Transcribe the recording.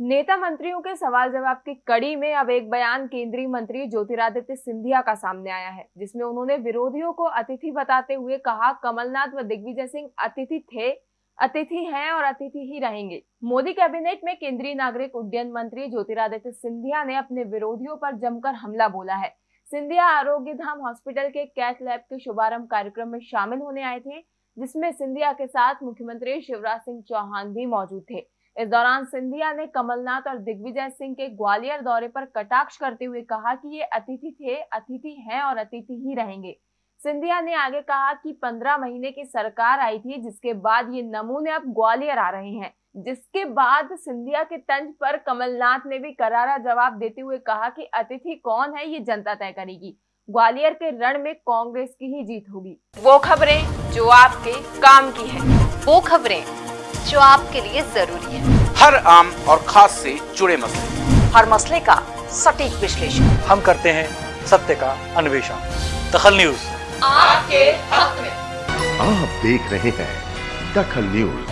नेता मंत्रियों के सवाल जवाब की कड़ी में अब एक बयान केंद्रीय मंत्री ज्योतिरादित्य सिंधिया का सामने आया है, जिसमें उन्होंने विरोधियों को अतिथि बताते हुए कहा, कमलनाथ व दिग्विजय सिंह अतिथि थे, अतिथि हैं और अतिथि ही रहेंगे। मोदी कैबिनेट में केंद्रीय नागरिक उड्डयन मंत्री ज्योतिरादित्य सिंधिया ने अपने विरोधियों पर जमकर हमला बोला है। सिंधिया आरोग्य धाम हॉस्पिटल के कैथ लैब के शुभारंभ कार्यक्रम में शामिल होने आए थे, जिसमें सिंधिया के साथ मुख्यमंत्री शिवराज सिंह चौहान भी मौजूद थे। इस दौरान सिंधिया ने कमलनाथ और दिग्विजय सिंह के ग्वालियर दौरे पर कटाक्ष करते हुए कहा कि ये अतिथि थे, अतिथि हैं और अतिथि ही रहेंगे। सिंधिया ने आगे कहा कि पंद्रह महीने की सरकार आई थी, जिसके बाद ये नमूने अब ग्वालियर आ रहे हैं। जिसके बाद सिंधिया के तंज पर कमलनाथ ने भी करारा जवाब देते हुए कहा कि अतिथि कौन है, ये जनता तय करेगी। ग्वालियर के रण में कांग्रेस की ही जीत होगी। वो खबरें जो आपके काम की है। वो खबरें जो आपके लिए ज़रूरी है। हर आम और खास से जुड़े मसले। हर मसले का सटीक विश्लेषण। हम करते हैं सत्य का अन्वेषण। दखल न्यूज़। आपके हक में। आप देख रहे हैं दखल न्यूज़।